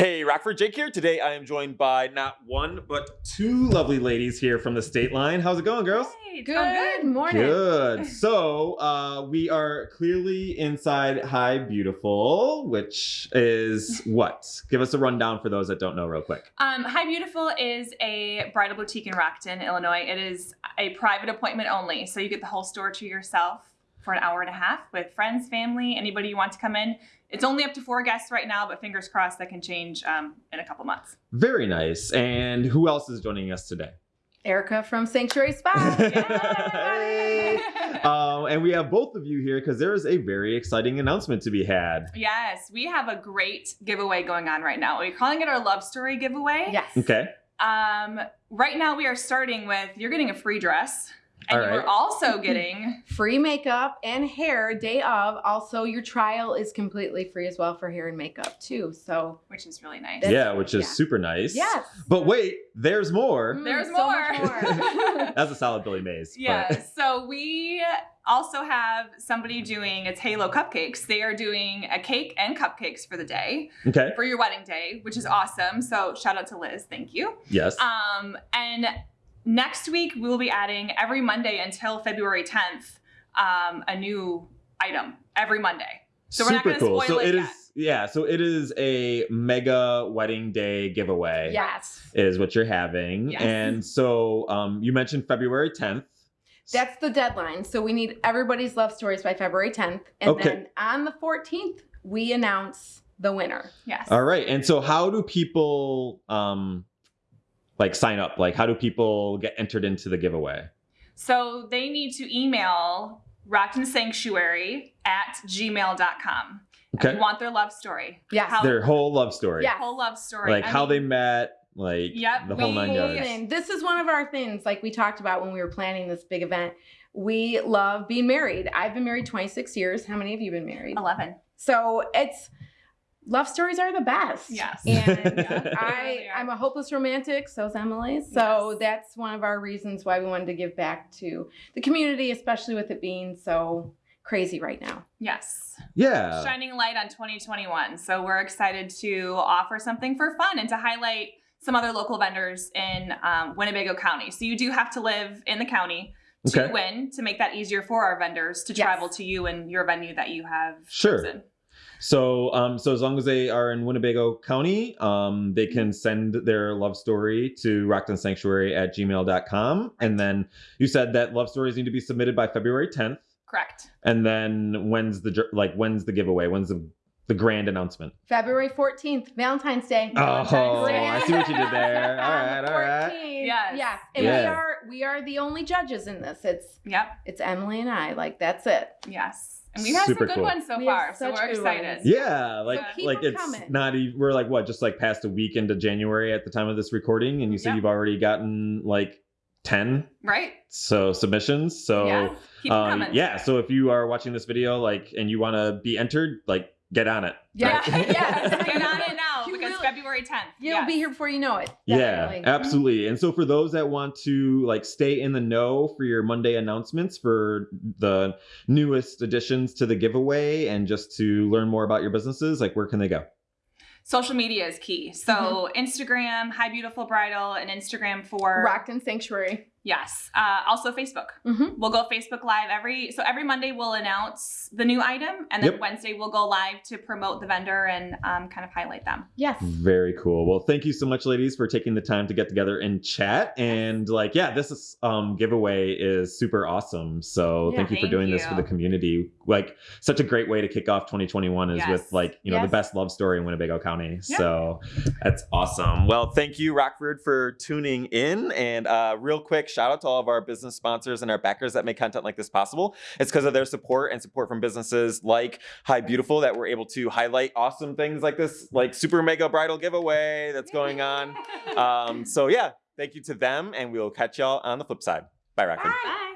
Hey, Rockford Jake here. Today I am joined by not one, but two lovely ladies here from the state line. How's it going, girls? Hey, Good good. morning. Good. So, uh, we are clearly inside Hi Beautiful, which is what? Give us a rundown for those that don't know, real quick. Um, Hi Beautiful is a bridal boutique in Rockton, Illinois. It is a private appointment only, so you get the whole store to yourself for an hour and a half with friends, family, anybody you want to come in. It's only up to four guests right now, but fingers crossed that can change um, in a couple months. Very nice. And who else is joining us today? Erica from Sanctuary Spa. Yay! um, and we have both of you here because there is a very exciting announcement to be had. Yes, we have a great giveaway going on right now. We're calling it our love story giveaway. yes. Okay. Um, right now we are starting with you're getting a free dress, and All you are also getting Free makeup and hair day of. Also, your trial is completely free as well for hair and makeup too. So which is really nice. That's- yeah, which is yeah. super nice. yes. But wait, there's more. Mm, There's so much more. That's a solid Billy Mays. but- Yeah, so we also have somebody doing it's Halo Cupcakes. They are doing a cake and cupcakes for the day Okay. for your wedding day, which is awesome. So shout out to Liz, thank you. Yes. Um, and next week we will be adding every Monday until February 10th um, a new item every Monday. So we're not Super gonna cool. spoil So it it yet. yeah, so it is a mega wedding day giveaway. Yes. Is what you're having. Yes. And so um you mentioned February 10th. That's the deadline. So we need everybody's love stories by February 10th. And Okay. then on the 14th, we announce the winner. Yes. All right. And so how do people um like sign up? Like how do people get entered into the giveaway? So they need to email Rockton Sanctuary at gmail.com. Okay. We want their love story. Yes. How- Their whole love story. Yeah. Whole love story. Like I how mean, they met, like Yep, the whole we- nine yards. This is one of our things, like we talked about when we were planning this big event. We love being married. I've been married 26 years. How many of you been married? 11. So it's love stories are the best. Yes. And Yeah, I, I'm a hopeless romantic, so is Emily. So Yes. that's one of our reasons why we wanted to give back to the community, especially with it being so crazy right now. Yes. Yeah. Shining light on 2021. So we're excited to offer something for fun and to highlight some other local vendors in um, Winnebago County. So you do have to live in the county to Okay. win to make that easier for our vendors to Yes. travel to you and your venue that you have Sure. chosen. So, um, so as long as they are in Winnebago County, um, they can send their love story to rocktonsanctuary at gmail.com. And then you said that love stories need to be submitted by February 10th. Correct. And then when's the, like, when's the giveaway? When's the, the grand announcement? February 14th, Valentine's Day. Valentine's Oh, Day. I see what you did there. All right, all right. 14th. Yes. Yeah. And we are we are the only judges in this. It's Yep. it's Emily and I. Like that's it. Yes. And we've had Super some good cool. ones so We far. So we're excited. ones. Yeah, like So keep like 'em it's coming. not even we're like what just like past a week into January at the time of this recording, and you said Yep. you've already gotten like ten Right? so submissions. So yeah. Keep 'em um, yeah so if you are watching this video like and you want to be entered like get on it Yeah. right? yes. Get on it now You because really- February 10th. You'll yes. be here before you know it. yeah absolutely and so for those that want to like stay in the know for your monday announcements for the newest additions to the giveaway and just to learn more about your businesses like where can they go Social media is key. So Mm-hmm. Instagram, Hi Beautiful Bridal, and Instagram for Rockton Sanctuary. Yes. Uh, also Facebook. Mhm. We'll go Facebook Live every so every Monday we'll announce the new item, and then Yep. Wednesday we'll go live to promote the vendor and um, kind of highlight them. Yes. very cool well thank you so much ladies for taking the time to get together and chat and like yeah this is um giveaway is super awesome so Yeah, thank you for thank doing this for the community like such a great way to kick off 2021 is Yes. with like you know Yes. the best love story in winnebago county Yeah. so that's awesome well thank you rockford for tuning in and uh real quick shout out to all of our business sponsors and our backers that make content like this possible it's because of their support and support from businesses like Hi Beautiful that we're able to highlight awesome things like this, like super mega bridal giveaway that's going on. Um, so yeah, thank you to them, and we'll catch y'all on the flip side. Bye, Rockford. Bye.